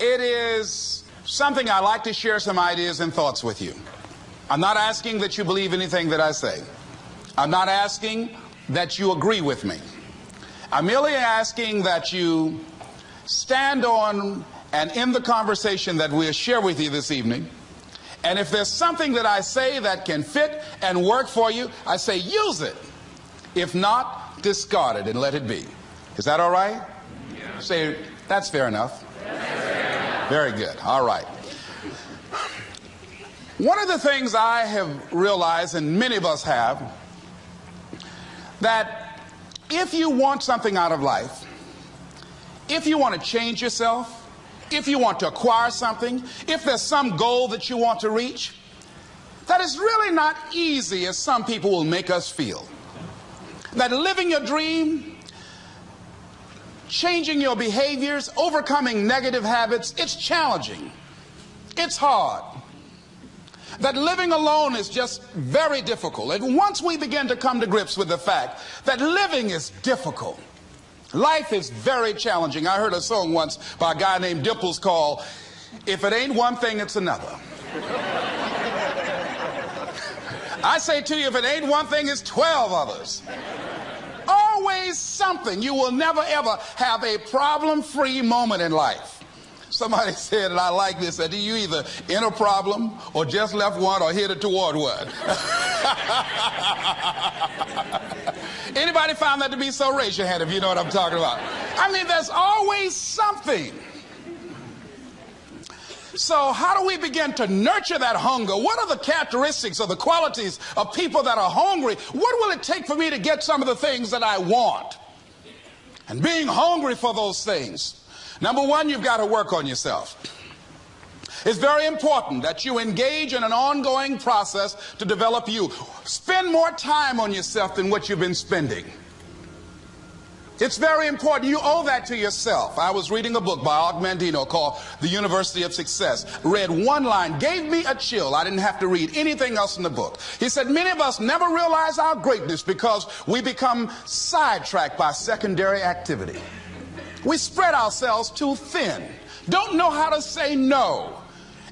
it is something I like to share some ideas and thoughts with you. I'm not asking that you believe anything that I say. I'm not asking that you agree with me. I'm merely asking that you stand on and in the conversation that we'll share with you this evening. And if there's something that I say that can fit and work for you, I say use it. If not, discard it and let it be. Is that all right? Yeah. Say, that's fair enough. Very good. All right. One of the things I have realized, and many of us have, that if you want something out of life, if you want to change yourself, if you want to acquire something, if there's some goal that you want to reach, that is really not easy as some people will make us feel. That living your dream, changing your behaviors, overcoming negative habits, it's challenging. It's hard. That living alone is just very difficult. And once we begin to come to grips with the fact that living is difficult, Life is very challenging. I heard a song once by a guy named Dimples called, If It Ain't One Thing, It's Another. I say to you, if it ain't one thing, it's 12 others. Something. You will never ever have a problem free moment in life. Somebody said, and I like this, that you either in a problem or just left one or headed toward one. Anybody found that to be so? Raise your hand if you know what I'm talking about. I mean, there's always something. So, how do we begin to nurture that hunger? What are the characteristics or the qualities of people that are hungry? What will it take for me to get some of the things that I want? And being hungry for those things. Number one, you've got to work on yourself. It's very important that you engage in an ongoing process to develop you. Spend more time on yourself than what you've been spending. It's very important. You owe that to yourself. I was reading a book by Og Mandino called The University of Success. Read one line, gave me a chill. I didn't have to read anything else in the book. He said, Many of us never realize our greatness because we become sidetracked by secondary activity. We spread ourselves too thin, don't know how to say no.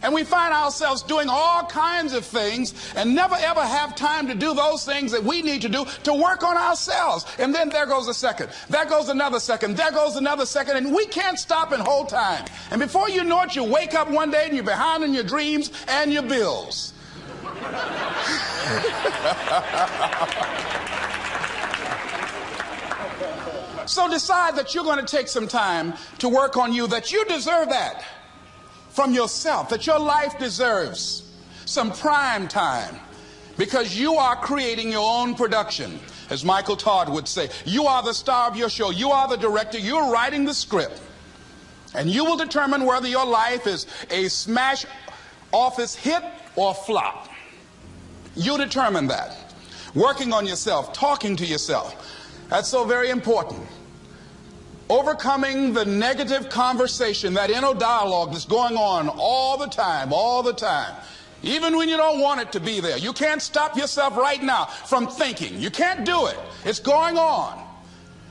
And we find ourselves doing all kinds of things and never ever have time to do those things that we need to do to work on ourselves. And then there goes a second. There goes another second. There goes another second. And we can't stop and hold time. And before you know it, you wake up one day and you're behind on your dreams and your bills. so decide that you're going to take some time to work on you, that you deserve that from yourself that your life deserves some prime time because you are creating your own production. As Michael Todd would say, you are the star of your show. You are the director. You're writing the script. And you will determine whether your life is a smash office hit or flop. You determine that. Working on yourself, talking to yourself. That's so very important overcoming the negative conversation, that inner dialogue that's going on all the time, all the time. Even when you don't want it to be there. You can't stop yourself right now from thinking. You can't do it. It's going on.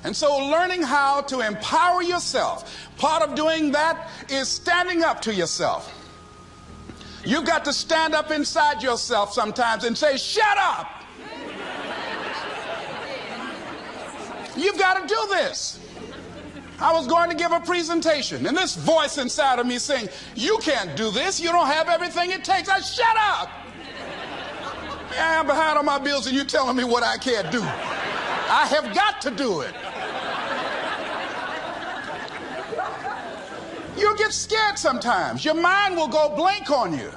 And so learning how to empower yourself, part of doing that is standing up to yourself. You've got to stand up inside yourself sometimes and say, shut up. You've got to do this. I was going to give a presentation, and this voice inside of me saying, You can't do this. You don't have everything it takes. I shut up. I am behind on my bills, and you're telling me what I can't do. I have got to do it. You'll get scared sometimes. Your mind will go blank on you.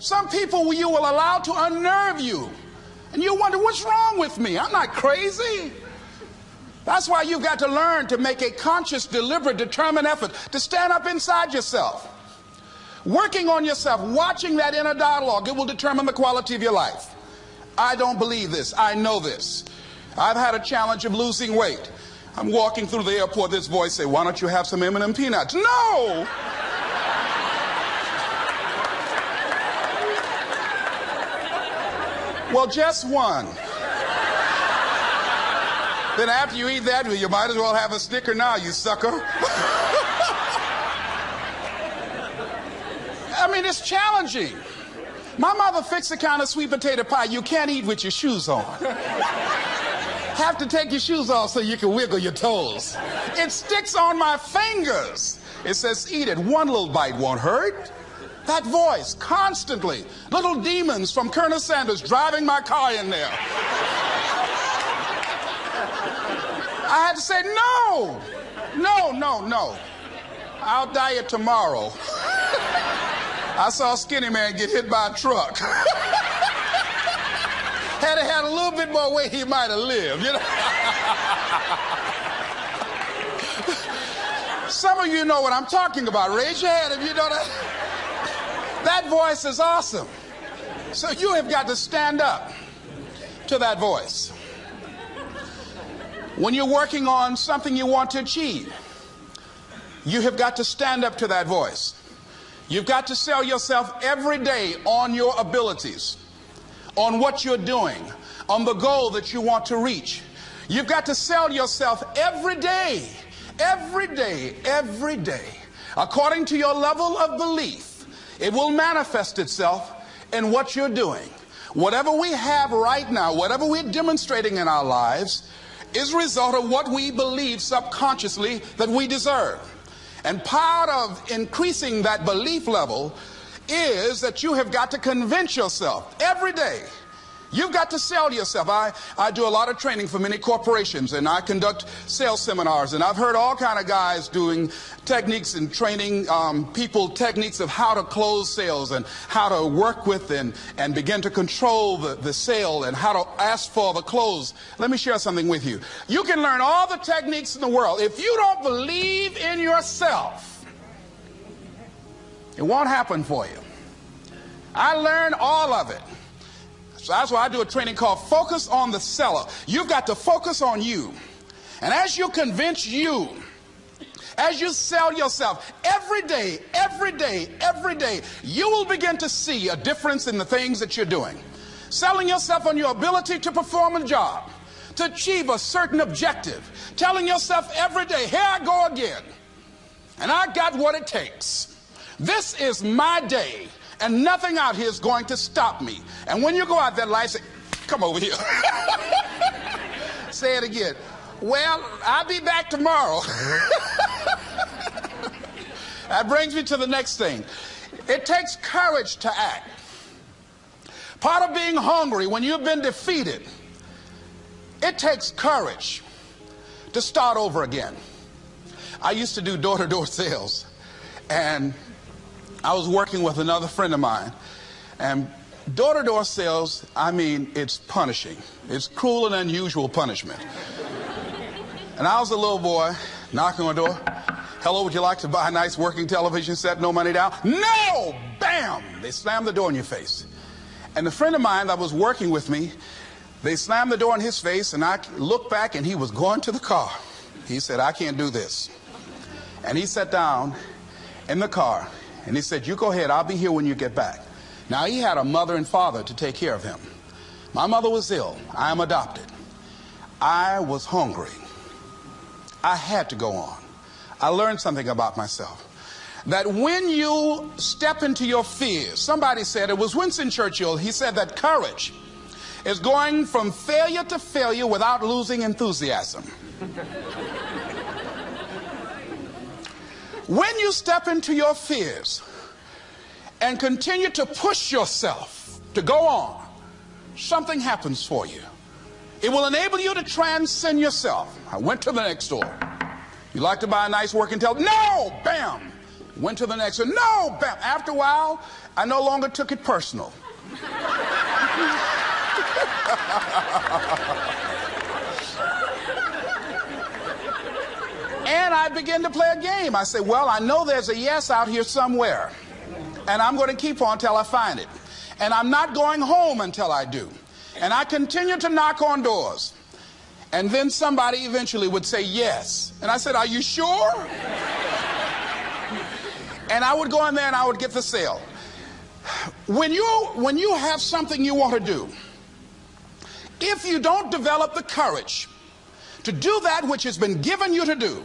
Some people you will allow to unnerve you. And you wonder, what's wrong with me? I'm not crazy. That's why you've got to learn to make a conscious, deliberate, determined effort to stand up inside yourself. Working on yourself, watching that inner dialogue, it will determine the quality of your life. I don't believe this. I know this. I've had a challenge of losing weight. I'm walking through the airport, this voice say, why don't you have some M&M peanuts? No! well, just one. Then after you eat that, you might as well have a Snicker now, you sucker. I mean, it's challenging. My mother fixed the kind of sweet potato pie you can't eat with your shoes on. Have to take your shoes off so you can wiggle your toes. It sticks on my fingers. It says, eat it. One little bite won't hurt. That voice, constantly. Little demons from Colonel Sanders driving my car in there. I had to say, no, no, no, no. I'll diet tomorrow. I saw a skinny man get hit by a truck. had he had a little bit more weight, he might have lived, you know. Some of you know what I'm talking about. Raise your hand if you know that. That voice is awesome. So you have got to stand up to that voice. When you're working on something you want to achieve, you have got to stand up to that voice. You've got to sell yourself every day on your abilities, on what you're doing, on the goal that you want to reach. You've got to sell yourself every day, every day, every day, according to your level of belief. It will manifest itself in what you're doing. Whatever we have right now, whatever we're demonstrating in our lives, is a result of what we believe subconsciously that we deserve. And part of increasing that belief level is that you have got to convince yourself every day You've got to sell yourself. I, I do a lot of training for many corporations and I conduct sales seminars and I've heard all kind of guys doing techniques and training um, people techniques of how to close sales and how to work with and, and begin to control the, the sale and how to ask for the close. Let me share something with you. You can learn all the techniques in the world. If you don't believe in yourself, it won't happen for you. I learned all of it. So that's why I do a training called Focus on the Seller. You've got to focus on you. And as you convince you, as you sell yourself every day, every day, every day, you will begin to see a difference in the things that you're doing. Selling yourself on your ability to perform a job, to achieve a certain objective. Telling yourself every day, here I go again. And I got what it takes. This is my day and nothing out here is going to stop me. And when you go out there, life say, come over here. say it again. Well, I'll be back tomorrow. that brings me to the next thing. It takes courage to act. Part of being hungry when you've been defeated, it takes courage to start over again. I used to do door to door sales, and I was working with another friend of mine, and door to door sales, I mean, it's punishing. It's cruel and unusual punishment. and I was a little boy knocking on the door. Hello, would you like to buy a nice working television set? No money down? No! Bam! They slammed the door in your face. And the friend of mine that was working with me, they slammed the door in his face, and I looked back, and he was going to the car. He said, I can't do this. And he sat down in the car and he said, You go ahead, I'll be here when you get back. Now, he had a mother and father to take care of him. My mother was ill. I am adopted. I was hungry. I had to go on. I learned something about myself. That when you step into your fears, somebody said, it was Winston Churchill, he said that courage is going from failure to failure without losing enthusiasm. When you step into your fears and continue to push yourself to go on, something happens for you. It will enable you to transcend yourself. I went to the next door. You like to buy a nice working television? No! Bam! Went to the next one. No! Bam! After a while, I no longer took it personal. And I begin to play a game. I say, well, I know there's a yes out here somewhere. And I'm going to keep on until I find it. And I'm not going home until I do. And I continue to knock on doors. And then somebody eventually would say yes. And I said, Are you sure? and I would go in there and I would get the sale. When you, when you have something you want to do, if you don't develop the courage to do that which has been given you to do,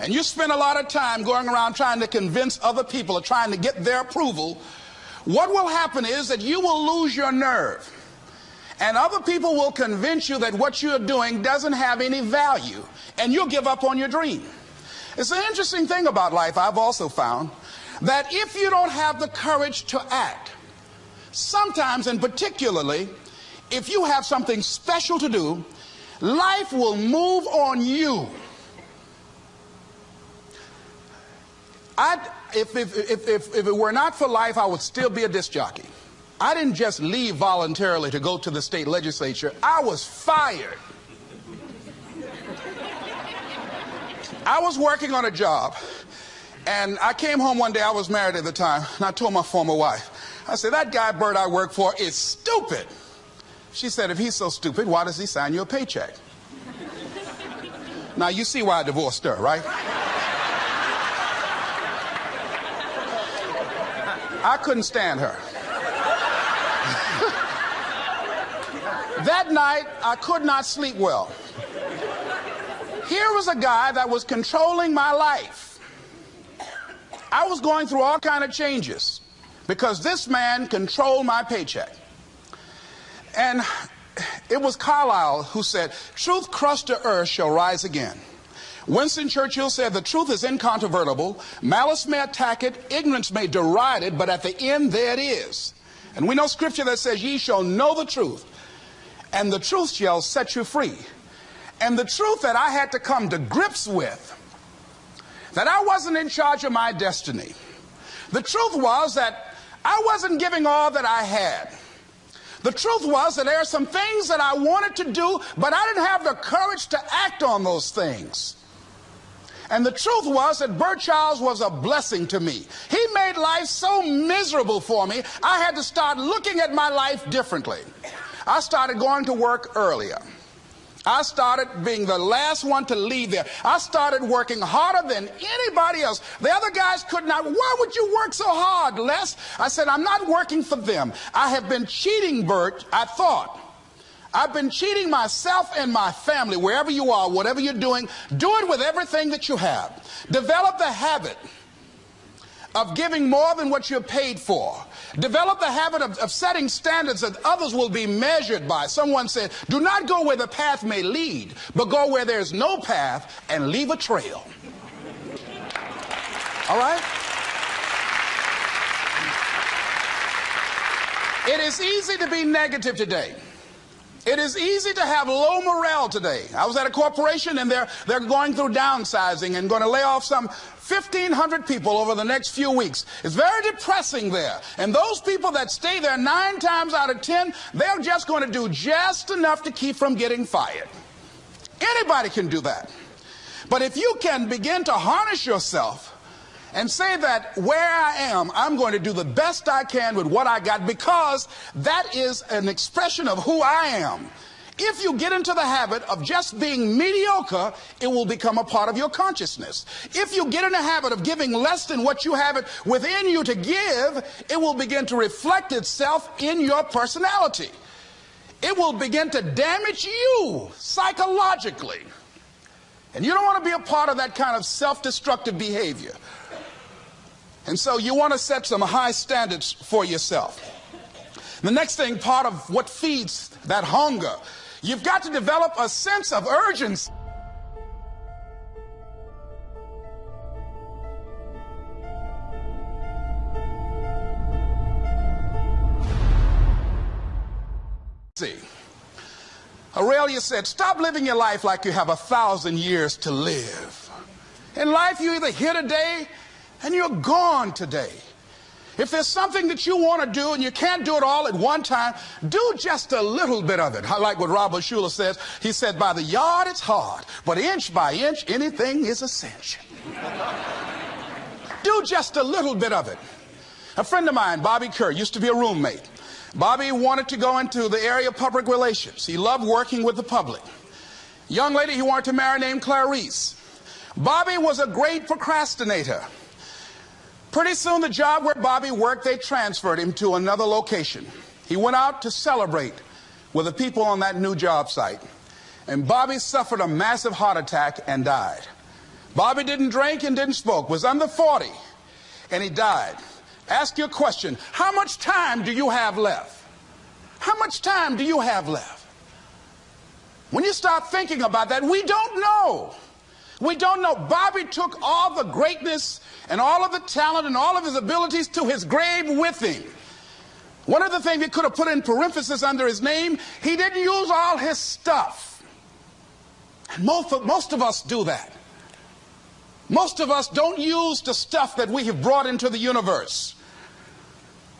and you spend a lot of time going around trying to convince other people or trying to get their approval, what will happen is that you will lose your nerve. And other people will convince you that what you're doing doesn't have any value, and you'll give up on your dream. It's an interesting thing about life, I've also found, that if you don't have the courage to act, sometimes and particularly if you have something special to do, life will move on you. I'd, if, if, if, if, if it were not for life, I would still be a disc jockey. I didn't just leave voluntarily to go to the state legislature. I was fired. I was working on a job, and I came home one day, I was married at the time, and I told my former wife, I said, that guy Bert I work for is stupid. She said, if he's so stupid, why does he sign you a paycheck? now, you see why I divorced her, right? I couldn't stand her. that night, I could not sleep well. Here was a guy that was controlling my life. I was going through all kind of changes because this man controlled my paycheck. And it was Carlyle who said, truth crushed to earth shall rise again. Winston Churchill said, the truth is incontrovertible. Malice may attack it, ignorance may deride it, but at the end there it is. And we know scripture that says, ye shall know the truth, and the truth shall set you free. And the truth that I had to come to grips with, that I wasn't in charge of my destiny. The truth was that I wasn't giving all that I had. The truth was that there are some things that I wanted to do, but I didn't have the courage to act on those things. And the truth was that Bert Childs was a blessing to me. He made life so miserable for me, I had to start looking at my life differently. I started going to work earlier. I started being the last one to leave there. I started working harder than anybody else. The other guys could not. Why would you work so hard, Les? I said, I'm not working for them. I have been cheating, Bert, I thought. I've been cheating myself and my family, wherever you are, whatever you're doing, do it with everything that you have. Develop the habit of giving more than what you're paid for. Develop the habit of, of, setting standards that others will be measured by. Someone said, do not go where the path may lead, but go where there's no path and leave a trail. All right? It is easy to be negative today. It is easy to have low morale today. I was at a corporation and they're, they're going through downsizing and going to lay off some 1,500 people over the next few weeks. It's very depressing there. And those people that stay there nine times out of 10, they're just going to do just enough to keep from getting fired. Anybody can do that. But if you can begin to harness yourself and say that where I am, I'm going to do the best I can with what I got because that is an expression of who I am. If you get into the habit of just being mediocre, it will become a part of your consciousness. If you get in the habit of giving less than what you have it within you to give, it will begin to reflect itself in your personality. It will begin to damage you psychologically. And you don't want to be a part of that kind of self-destructive behavior. And so you want to set some high standards for yourself. The next thing, part of what feeds that hunger, you've got to develop a sense of urgency. See? Aurelius said, Stop living your life like you have a thousand years to live. In life, you either here today and you're gone today. If there's something that you want to do and you can't do it all at one time, do just a little bit of it. I like what Robert Schuller says. He said, by the yard it's hard, but inch by inch, anything is a cinch. do just a little bit of it. A friend of mine, Bobby Kerr, used to be a roommate. Bobby wanted to go into the area of public relations. He loved working with the public. Young lady he wanted to marry named Clarice. Bobby was a great procrastinator. Pretty soon, the job where Bobby worked, they transferred him to another location. He went out to celebrate with the people on that new job site. And Bobby suffered a massive heart attack and died. Bobby didn't drink and didn't smoke, was under 40, and he died. Ask your question How much time do you have left? How much time do you have left? When you start thinking about that, we don't know. We don't know. Bobby took all the greatness and all of the talent and all of his abilities to his grave with him. One of the things he could have put in parenthesis under his name, he didn't use all his stuff. And most of, most of us do that. Most of us don't use the stuff that we have brought into the universe.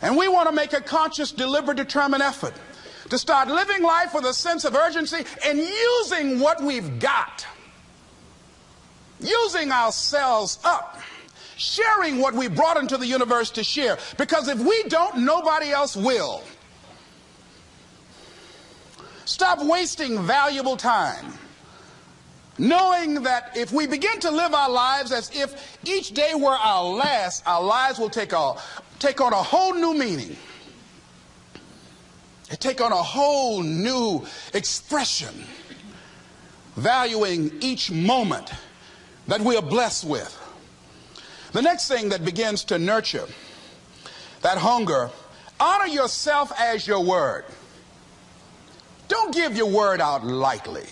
And we want to make a conscious, deliberate, determined effort to start living life with a sense of urgency and using what we've got using ourselves up, sharing what we brought into the universe to share. Because if we don't, nobody else will. Stop wasting valuable time. Knowing that if we begin to live our lives as if each day were our last, our lives will take, a, take on a whole new meaning. It take on a whole new expression, valuing each moment that we are blessed with. The next thing that begins to nurture that hunger, honor yourself as your word. Don't give your word out lightly.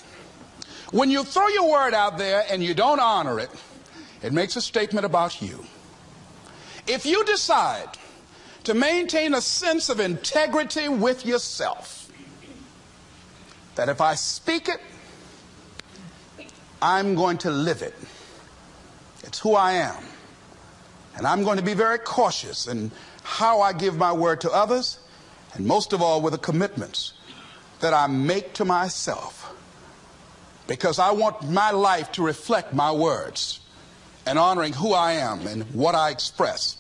When you throw your word out there and you don't honor it, it makes a statement about you. If you decide to maintain a sense of integrity with yourself, that if I speak it, I'm going to live it. It's who I am. And I'm going to be very cautious in how I give my word to others, and most of all with the commitments that I make to myself. Because I want my life to reflect my words and honoring who I am and what I express.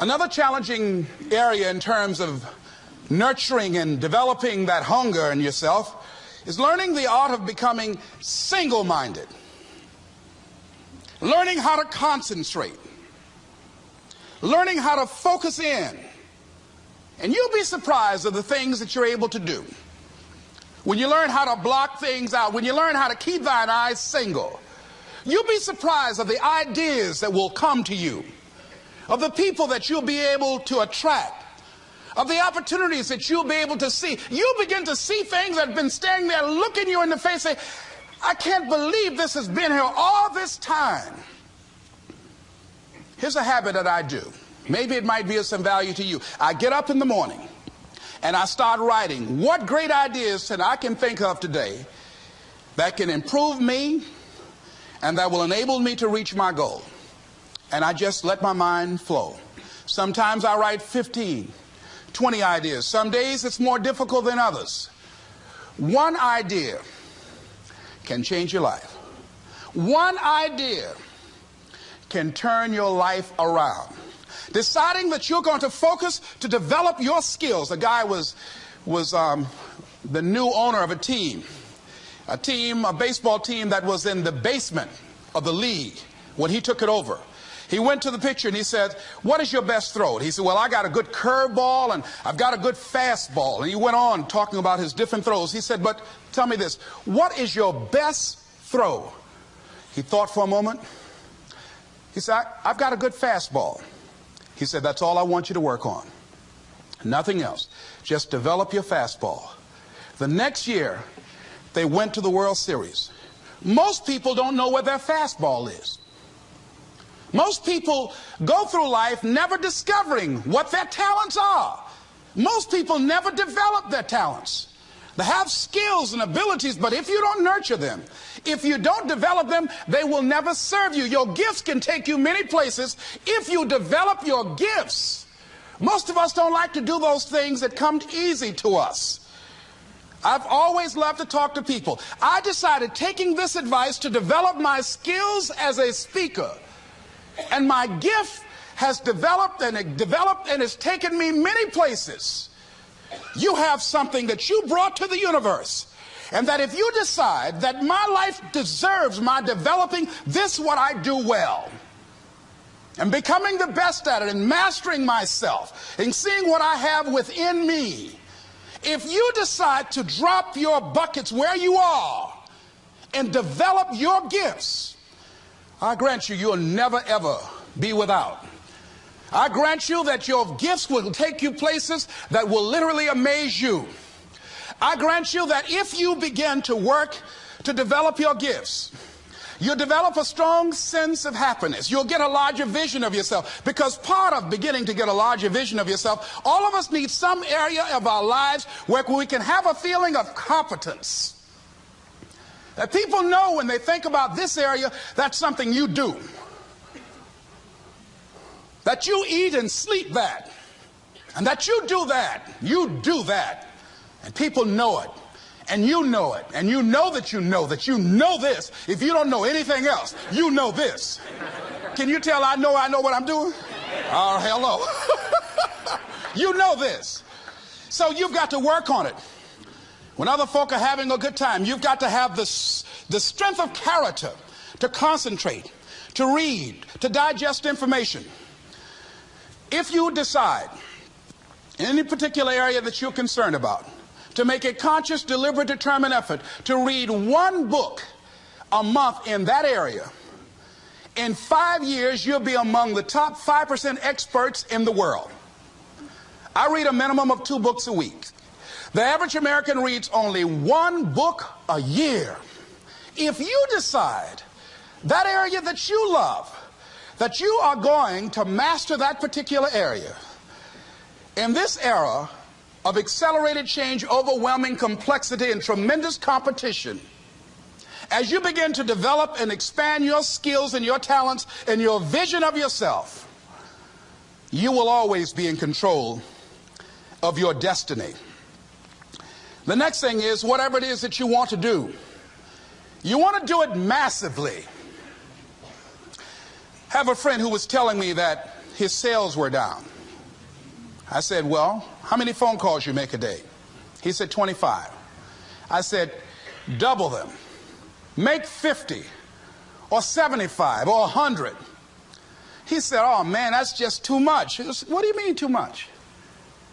Another challenging area in terms of nurturing and developing that hunger in yourself is learning the art of becoming single minded learning how to concentrate, learning how to focus in. And you'll be surprised of the things that you're able to do. When you learn how to block things out, when you learn how to keep thine eyes single, you'll be surprised of the ideas that will come to you, of the people that you'll be able to attract, of the opportunities that you'll be able to see. You'll begin to see things that have been standing there looking you in the face, I can't believe this has been here all this time. Here's a habit that I do. Maybe it might be of some value to you. I get up in the morning and I start writing what great ideas that I can think of today that can improve me and that will enable me to reach my goal. And I just let my mind flow. Sometimes I write 15, 20 ideas. Some days it's more difficult than others. One idea can change your life. One idea can turn your life around. Deciding that you're going to focus to develop your skills. The guy was, was um, the new owner of a team, a team, a baseball team that was in the basement of the league when he took it over. He went to the pitcher and he said, What is your best throw? He said, Well, I got a good curveball and I've got a good fastball. And he went on talking about his different throws. He said, But tell me this, what is your best throw? He thought for a moment. He said, I've got a good fastball. He said, That's all I want you to work on. Nothing else. Just develop your fastball. The next year, they went to the World Series. Most people don't know where their fastball is. Most people go through life never discovering what their talents are. Most people never develop their talents. They have skills and abilities, but if you don't nurture them, if you don't develop them, they will never serve you. Your gifts can take you many places if you develop your gifts. Most of us don't like to do those things that come easy to us. I've always loved to talk to people. I decided taking this advice to develop my skills as a speaker and my gift has developed and developed and has taken me many places. You have something that you brought to the universe. And that if you decide that my life deserves my developing this what I do well and becoming the best at it and mastering myself and seeing what I have within me, if you decide to drop your buckets where you are and develop your gifts, I grant you, you'll never ever be without. I grant you that your gifts will take you places that will literally amaze you. I grant you that if you begin to work to develop your gifts, You'll develop a strong sense of happiness. You'll get a larger vision of yourself. Because part of beginning to get a larger vision of yourself, all of us need some area of our lives where we can have a feeling of competence. That people know when they think about this area, that's something you do. That you eat and sleep that. And that you do that. You do that. And people know it and you know it, and you know that you know that you know this. If you don't know anything else, you know this. Can you tell I know I know what I'm doing? Oh, hello. you know this. So you've got to work on it. When other folk are having a good time, you've got to have the, the strength of character to concentrate, to read, to digest information. If you decide in any particular area that you're concerned about, to make a conscious, deliberate, determined effort to read one book a month in that area, in five years, you'll be among the top 5% experts in the world. I read a minimum of two books a week. The average American reads only one book a year. If you decide that area that you love, that you are going to master that particular area, in this era, of accelerated change, overwhelming complexity, and tremendous competition, as you begin to develop and expand your skills and your talents and your vision of yourself, you will always be in control of your destiny. The next thing is whatever it is that you want to do, you want to do it massively. I have a friend who was telling me that his sales were down. I said, Well, how many phone calls you make a day? He said, 25. I said, double them. Make 50 or 75 or 100. He said, Oh man, that's just too much. Said, what do you mean too much?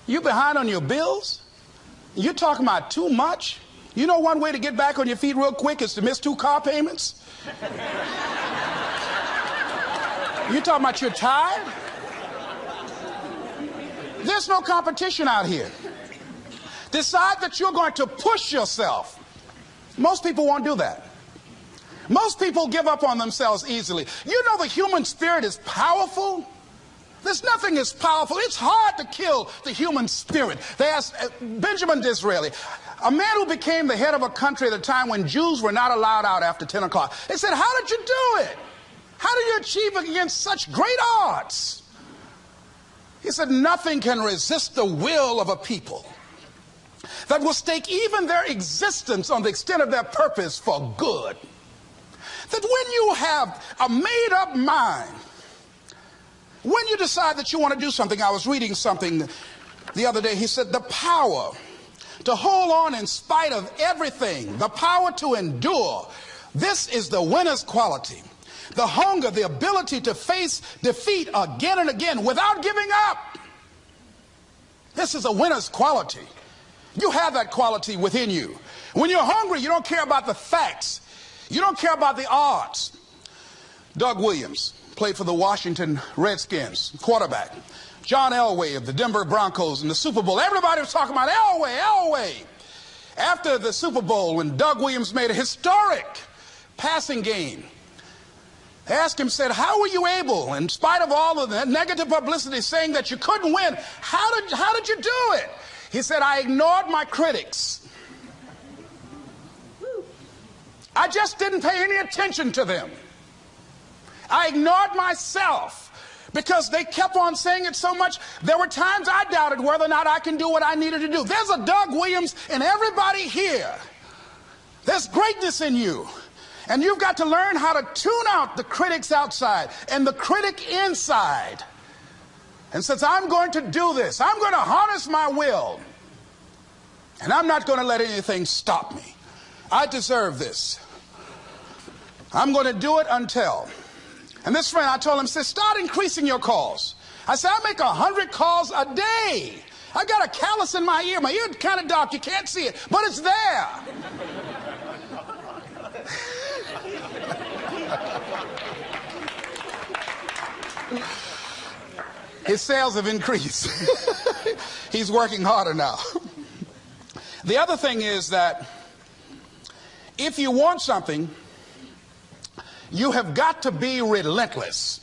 You behind on your bills? You're talking about too much? You know one way to get back on your feet real quick is to miss two car payments? You talking about you're tired? There's no competition out here. Decide that you're going to push yourself. Most people won't do that. Most people give up on themselves easily. You know the human spirit is powerful. There's nothing as powerful. It's hard to kill the human spirit. They asked uh, Benjamin Disraeli, a man who became the head of a country at a time when Jews were not allowed out after 10 o'clock. They said, How did you do it? How do you achieve against such great odds? He said, Nothing can resist the will of a people that will stake even their existence on the extent of their purpose for good. That when you have a made up mind, when you decide that you want to do something, I was reading something the other day, he said, the power to hold on in spite of everything, the power to endure, this is the winner's quality the hunger, the ability to face defeat again and again without giving up. This is a winner's quality. You have that quality within you. When you're hungry, you don't care about the facts. You don't care about the odds. Doug Williams played for the Washington Redskins, quarterback. John Elway of the Denver Broncos in the Super Bowl. Everybody was talking about Elway, Elway. After the Super Bowl, when Doug Williams made a historic passing game, they asked him, said, how were you able, in spite of all of the negative publicity saying that you couldn't win, how did, how did you do it? He said, I ignored my critics. I just didn't pay any attention to them. I ignored myself because they kept on saying it so much. There were times I doubted whether or not I can do what I needed to do. There's a Doug Williams in everybody here. There's greatness in you. And you've got to learn how to tune out the critics outside and the critic inside. And since I'm going to do this, I'm going to harness my will. And I'm not going to let anything stop me. I deserve this. I'm going to do it until. And this friend, I told him, said, start increasing your calls. I said, I make a hundred calls a day. I got a callus in my ear. My ear kind of dark. You can't see it, but it's there. His sales have increased. He's working harder now. The other thing is that if you want something, you have got to be relentless.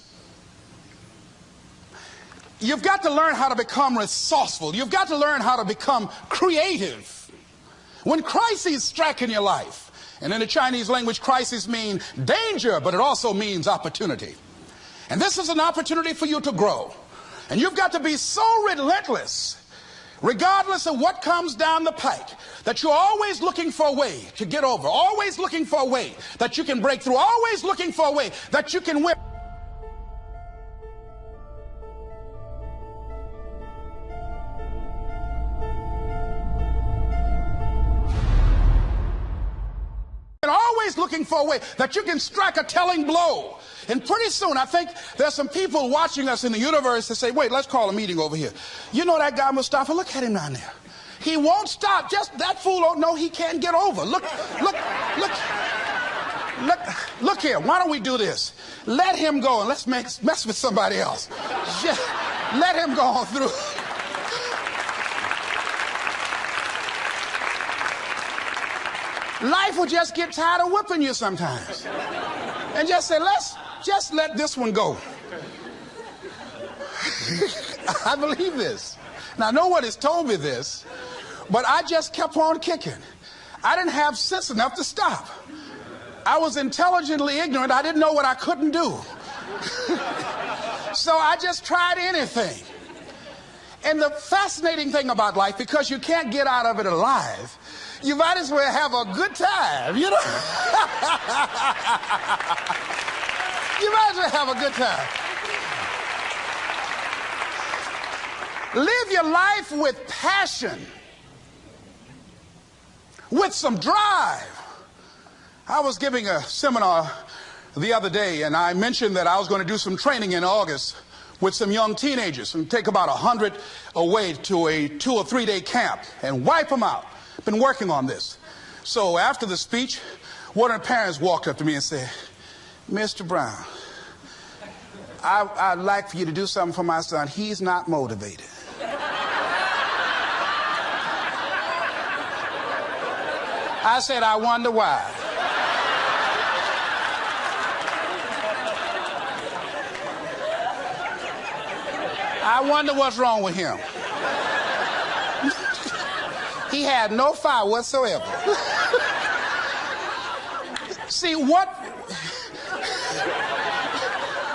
You've got to learn how to become resourceful. You've got to learn how to become creative. When crises strike in your life, and in the Chinese language, crises mean danger, but it also means opportunity. And this is an opportunity for you to grow. And you've got to be so relentless, regardless of what comes down the pike, that you're always looking for a way to get over, always looking for a way that you can break through, always looking for a way that you can win. And always looking for a way that you can strike a telling blow. And pretty soon, I think there's some people watching us in the universe that say, wait, let's call a meeting over here. You know that guy Mustafa? Look at him down there. He won't stop. Just that fool don't know he can't get over. Look, look, look. Look, look here. Why don't we do this? Let him go and let's make, mess with somebody else. Just let him go on through. Life will just get tired of whipping you sometimes. And just say, let's just let this one go. I believe this. Now, no one has told me this, but I just kept on kicking. I didn't have sense enough to stop. I was intelligently ignorant. I didn't know what I couldn't do. so I just tried anything. And the fascinating thing about life, because you can't get out of it alive, you might as well have a good time, you know? you might as well have a good time. Live your life with passion, with some drive. I was giving a seminar the other day, and I mentioned that I was going to do some training in August with some young teenagers and take about a hundred away to a two or three day camp and wipe them out. Been working on this. So after the speech, one of the parents walked up to me and said, Mr. Brown, I, would like for you to do something for my son. He's not motivated. I said, I wonder why. I wonder what's wrong with him. he had no fire whatsoever. See, what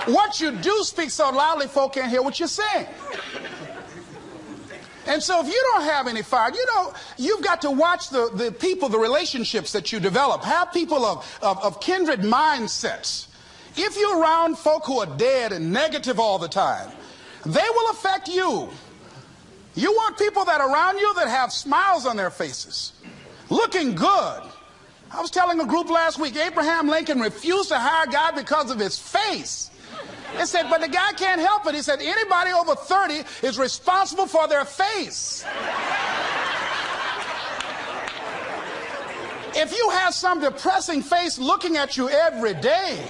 what you do speak so loudly, folk can't hear what you're saying. And so if you don't have any fire, you know, you've got to watch the, the people, the relationships that you develop. Have people of, of, of kindred mindsets. If you're around folk who are dead and negative all the time, they will affect you. You want people that are around you that have smiles on their faces, looking good. I was telling a group last week, Abraham Lincoln refused to hire God because of his face. He said, but the guy can't help it. He said, anybody over 30 is responsible for their face. If you have some depressing face looking at you every day,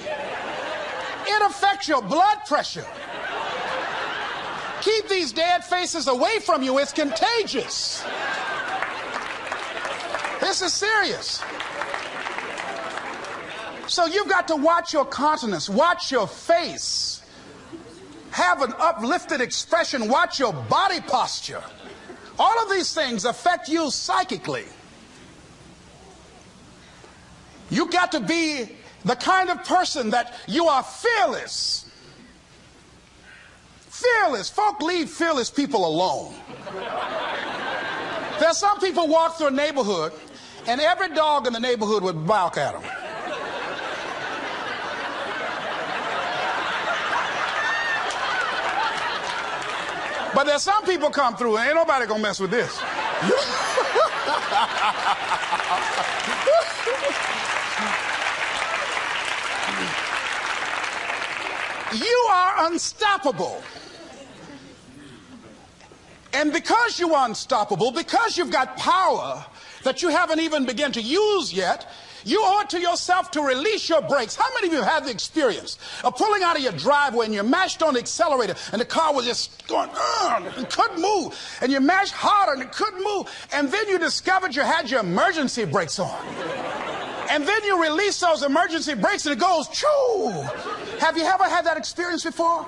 it affects your blood pressure. Keep these dead faces away from you. It's contagious. This is serious. So you've got to watch your countenance, watch your face, have an uplifted expression, watch your body posture. All of these things affect you psychically. You've got to be the kind of person that you are fearless. Fearless. Folk leave fearless people alone. There's some people walk through a neighborhood and every dog in the neighborhood would bark at them. But there's some people come through and ain't nobody gonna mess with this. you are unstoppable. And because you are unstoppable, because you've got power that you haven't even begun to use yet, You owe it to yourself to release your brakes. How many of you have the experience of pulling out of your driveway and you mashed on the accelerator and the car was just going, and couldn't move. And you mashed harder and it couldn't move. And then you discovered you had your emergency brakes on. And then you release those emergency brakes and it goes, choo. Have you ever had that experience before?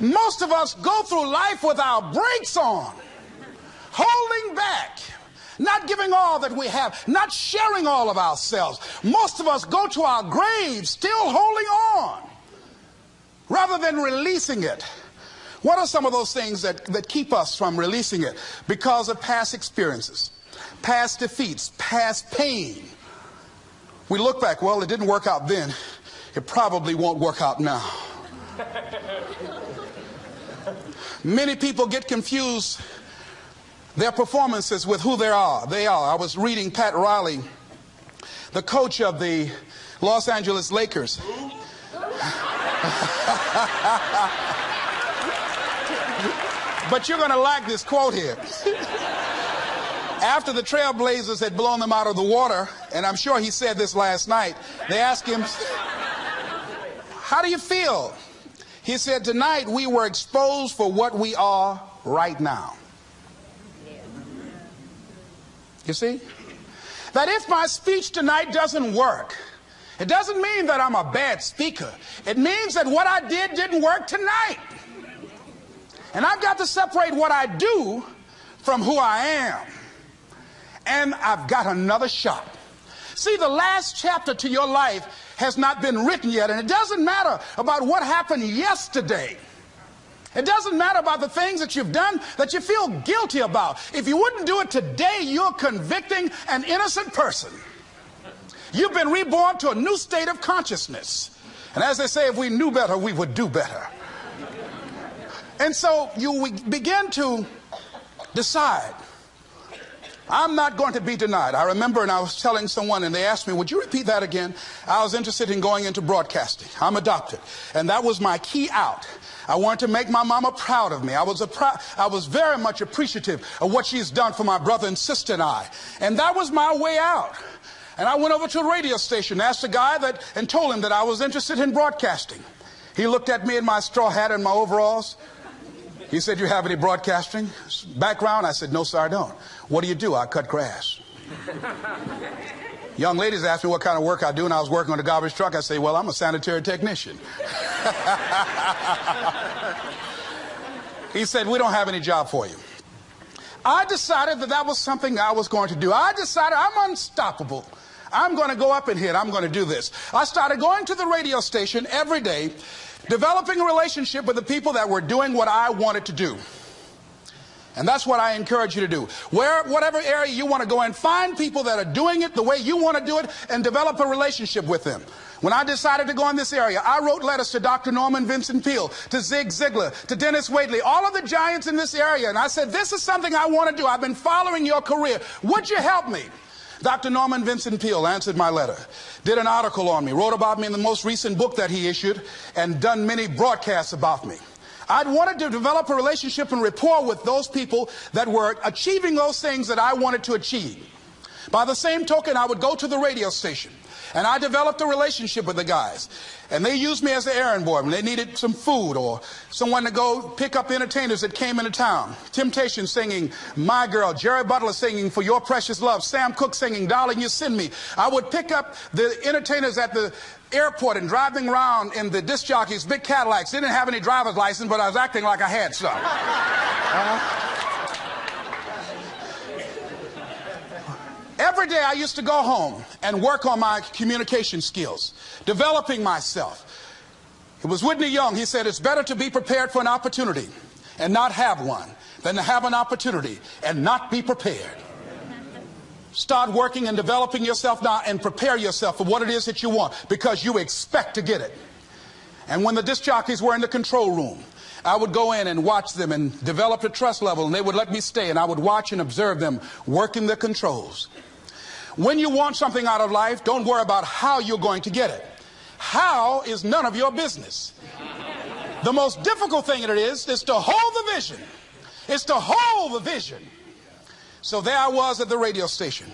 Most of us go through life with our brakes on, holding back not giving all that we have, not sharing all of ourselves. Most of us go to our graves still holding on rather than releasing it. What are some of those things that, that keep us from releasing it? Because of past experiences, past defeats, past pain. We look back, well, it didn't work out then. It probably won't work out now. Many people get confused their performances with who they are. They are. I was reading Pat Riley, the coach of the Los Angeles Lakers. but you're going to like this quote here. After the Trailblazers had blown them out of the water, and I'm sure he said this last night, they asked him, How do you feel? He said, Tonight we were exposed for what we are right now. You see? That if my speech tonight doesn't work, it doesn't mean that I'm a bad speaker. It means that what I did didn't work tonight. And I've got to separate what I do from who I am. And I've got another shot. See, the last chapter to your life has not been written yet, and it doesn't matter about what happened yesterday. It doesn't matter about the things that you've done that you feel guilty about. If you wouldn't do it today, you're convicting an innocent person. You've been reborn to a new state of consciousness. And as they say, if we knew better, we would do better. And so you begin to decide I'm not going to be denied. I remember, and I was telling someone, and they asked me, Would you repeat that again? I was interested in going into broadcasting. I'm adopted. And that was my key out. I wanted to make my mama proud of me. I was, I was very much appreciative of what she's done for my brother and sister and I. And that was my way out. And I went over to a radio station, asked a guy that, and told him that I was interested in broadcasting. He looked at me in my straw hat and my overalls. He said, You have any broadcasting background? I said, No, sir, I don't. What do you do? I cut grass. Young ladies asked me what kind of work I do, and I was working on a garbage truck. I say, Well, I'm a sanitary technician. he said, We don't have any job for you. I decided that that was something I was going to do. I decided I'm unstoppable. I'm going to go up in here. I'm going to do this. I started going to the radio station every day, developing a relationship with the people that were doing what I wanted to do. And that's what I encourage you to do. Where, whatever area you want to go in, find people that are doing it the way you want to do it and develop a relationship with them. When I decided to go in this area, I wrote letters to Dr. Norman Vincent Peale, to Zig Ziglar, to Denis Waitley, all of the giants in this area. And I said, this is something I want to do. I've been following your career. Would you help me? Dr. Norman Vincent Peale answered my letter, did an article on me, wrote about me in the most recent book that he issued, and done many broadcasts about me. I'd wanted to develop a relationship and rapport with those people that were achieving those things that I wanted to achieve. By the same token, I would go to the radio station and I developed a relationship with the guys. And they used me as an errand boy when they needed some food or someone to go pick up entertainers that came into town. Temptation singing My Girl, Jerry Butler singing For Your Precious Love, Sam Cooke singing Darling You Send Me. I would pick up the entertainers at the airport and driving around in the disc jockeys, big Cadillacs. They didn't have any driver's license, but I was acting like I had some. Uh-huh. Every day I used to go home and work on my communication skills, developing myself. It was Whitney Young. He said, It's better to be prepared for an opportunity and not have one than to have an opportunity and not be prepared. Start working and developing yourself now and prepare yourself for what it is that you want because you expect to get it. And when the disc jockeys were in the control room, I would go in and watch them and develop a trust level, and they would let me stay, and I would watch and observe them working the controls. When you want something out of life, don't worry about how you're going to get it. How is none of your business. The most difficult thing it is is to hold the vision. It's to hold the vision. So there I was at the radio station.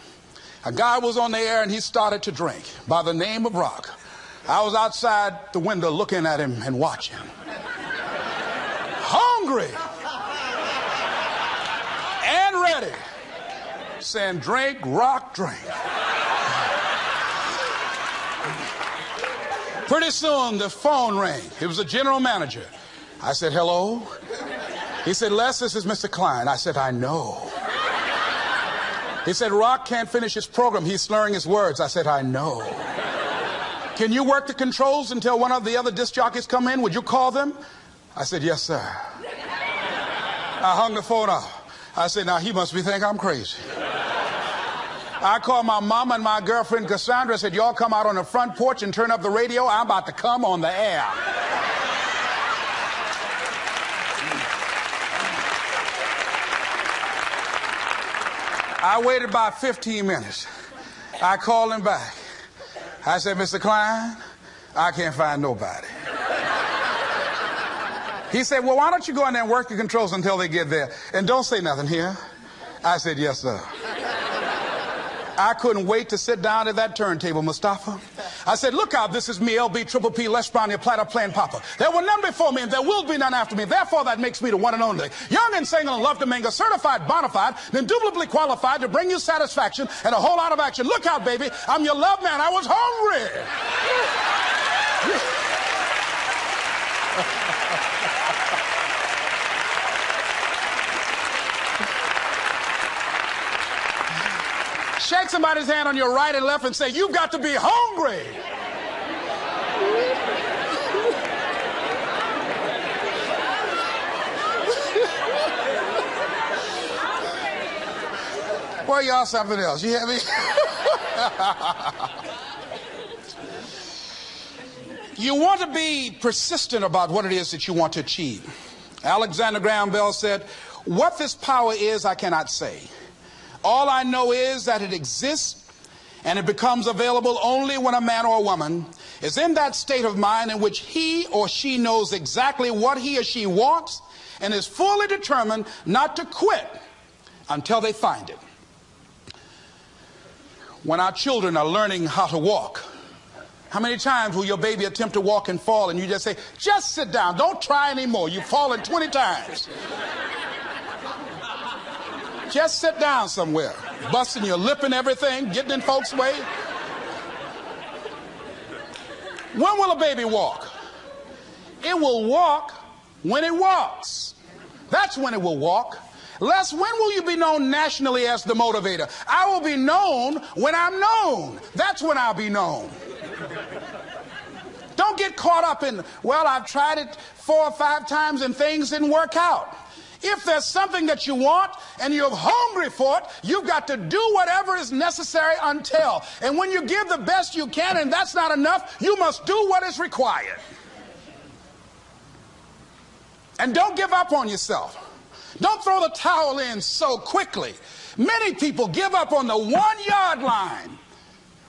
A guy was on the air and he started to drink by the name of Rock. I was outside the window looking at him and watching. Hungry and ready. Saying, drink, rock, drink. Pretty soon the phone rang. It was the general manager. I said, hello. He said, Les, this is Mr. Klein. I said, I know. He said, Rock can't finish his program. He's slurring his words. I said, I know. Can you work the controls until one of the other disc jockeys come in? Would you call them? I said, yes, sir. I hung the phone up. I said, now he must be think I'm crazy. I called my mom and my girlfriend Cassandra, I said, y'all come out on the front porch and turn up the radio. I'm about to come on the air. I waited about 15 minutes. I called him back. I said, Mr. Klein, I can't find nobody. He said, Well, why don't you go in there and work the controls until they get there? And don't say nothing here. I said, Yes, sir. I couldn't wait to sit down at that turntable, Mustafa. I said, look out, this is me, LB, Triple P, Les Brown, your platter playing Papa. There were none before me and there will be none after me. Therefore, that makes me the one and only. Young and single and love to mingle, certified, bona fide, indubitably qualified to bring you satisfaction and a whole lot of action. Look out, baby, I'm your love man. I was hungry. Shake somebody's hand on your right and left and say, You've got to be hungry. Well, y'all something else. You hear me? you want to be persistent about what it is that you want to achieve. Alexander Graham Bell said, What this power is, I cannot say. All I know is that it exists and it becomes available only when a man or a woman is in that state of mind in which he or she knows exactly what he or she wants and is fully determined not to quit until they find it. When our children are learning how to walk, how many times will your baby attempt to walk and fall and you just say, just sit down, don't try anymore. You've fallen 20 times. Just sit down somewhere, busting your lip and everything, getting in folks' way. When will a baby walk? It will walk when it walks. That's when it will walk. Les, when will you be known nationally as the motivator? I will be known when I'm known. That's when I'll be known. Don't get caught up in, well, I've tried it four or five times and things didn't work out. If there's something that you want and you're hungry for it, you've got to do whatever is necessary until. And when you give the best you can and that's not enough, you must do what is required. And don't give up on yourself. Don't throw the towel in so quickly. Many people give up on the one yard line.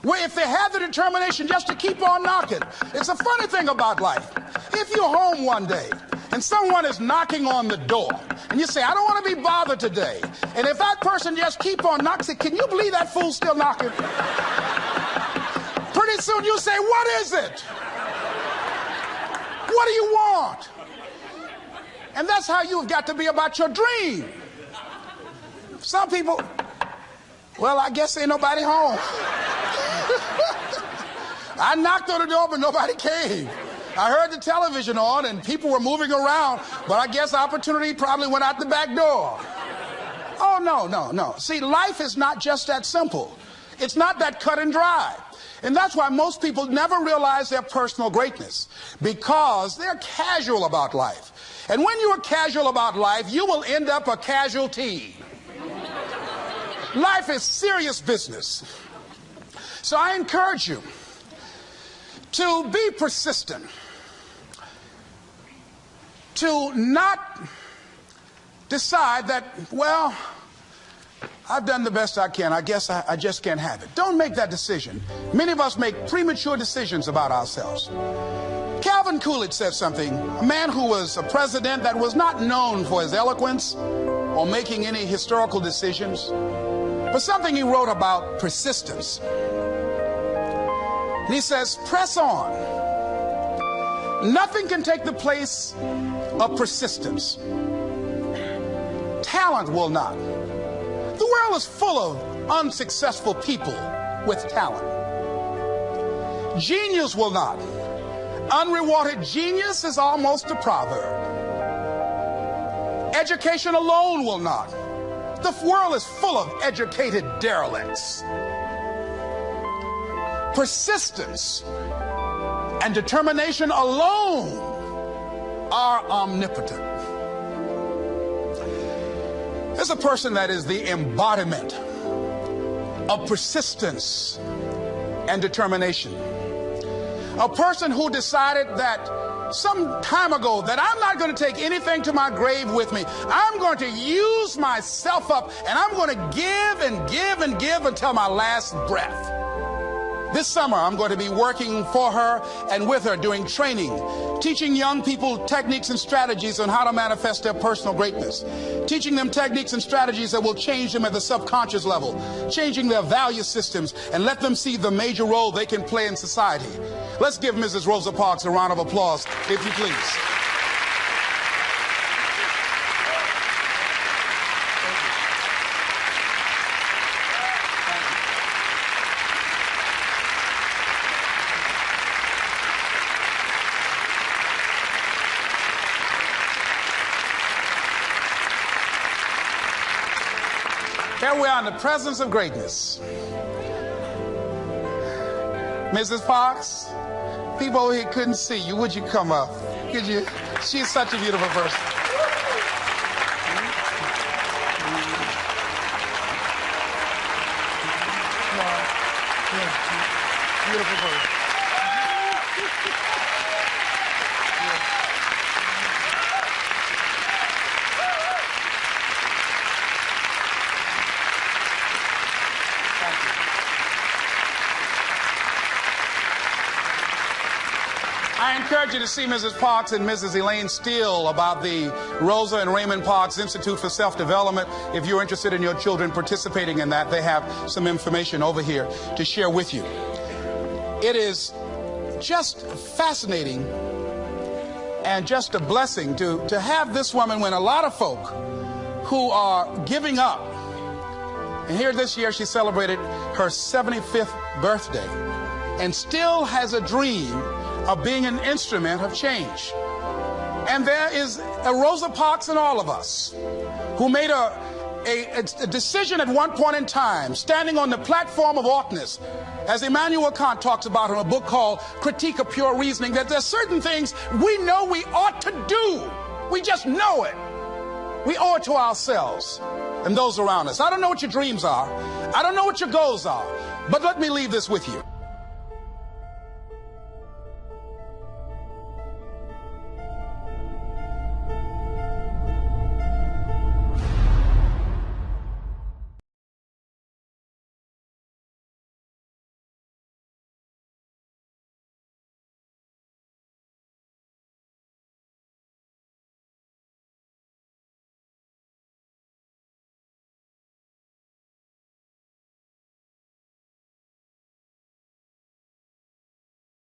Where if they have the determination just to keep on knocking, it's a funny thing about life. If you're home one day and someone is knocking on the door and you say, I don't want to be bothered today. And if that person just keep on knocking, can you believe that fool's still knocking? Pretty soon you say, what is it? What do you want? And that's how you've got to be about your dream. Some people, well, I guess ain't nobody home. I knocked on the door, but nobody came. I heard the television on and people were moving around, but I guess opportunity probably went out the back door. Oh, no, no, no. See, life is not just that simple. It's not that cut and dry. And that's why most people never realize their personal greatness because they're casual about life. And when you are casual about life, you will end up a casualty. life is serious business. So I encourage you to be persistent to not decide that, well, I've done the best I can. I guess I, I, just can't have it. Don't make that decision. Many of us make premature decisions about ourselves. Calvin Coolidge said something. A man who was a president that was not known for his eloquence or making any historical decisions. but something he wrote about persistence. And he says, press on. Nothing can take the place of persistence. Talent will not. The world is full of unsuccessful people with talent. Genius will not. Unrewarded genius is almost a proverb. Education alone will not. The world is full of educated derelicts. Persistence and determination alone are omnipotent. There's a person that is the embodiment of persistence and determination. A person who decided that some time ago that I'm not going to take anything to my grave with me. I'm going to use myself up and I'm going to give and give and give until my last breath. This summer, I'm going to be working for her and with her doing training, teaching young people techniques and strategies on how to manifest their personal greatness, teaching them techniques and strategies that will change them at the subconscious level, changing their value systems, and let them see the major role they can play in society. Let's give Mrs. Rosa Parks a round of applause, if you please. Presence of greatness. Mrs. Fox, people here couldn't see you. Would you come up? Could you? She's such a beautiful person. Beautiful person. I encourage you to see Mrs. Parks and Mrs. Elaine Steele about the Rosa and Raymond Parks Institute for Self-Development. If you're interested in your children participating in that, they have some information over here to share with you. It is just fascinating and just a blessing to, to have this woman when a lot of folk who are giving up. And here this year she celebrated her 75th birthday and still has a dream of being an instrument of change. And there is a Rosa Parks in all of us who made a, a, a, decision at one point in time, standing on the platform of oughtness, as Immanuel Kant talks about in a book called Critique of Pure Reasoning, that there's certain things we know we ought to do. We just know it. We owe it to ourselves and those around us. I don't know what your dreams are. I don't know what your goals are. But let me leave this with you.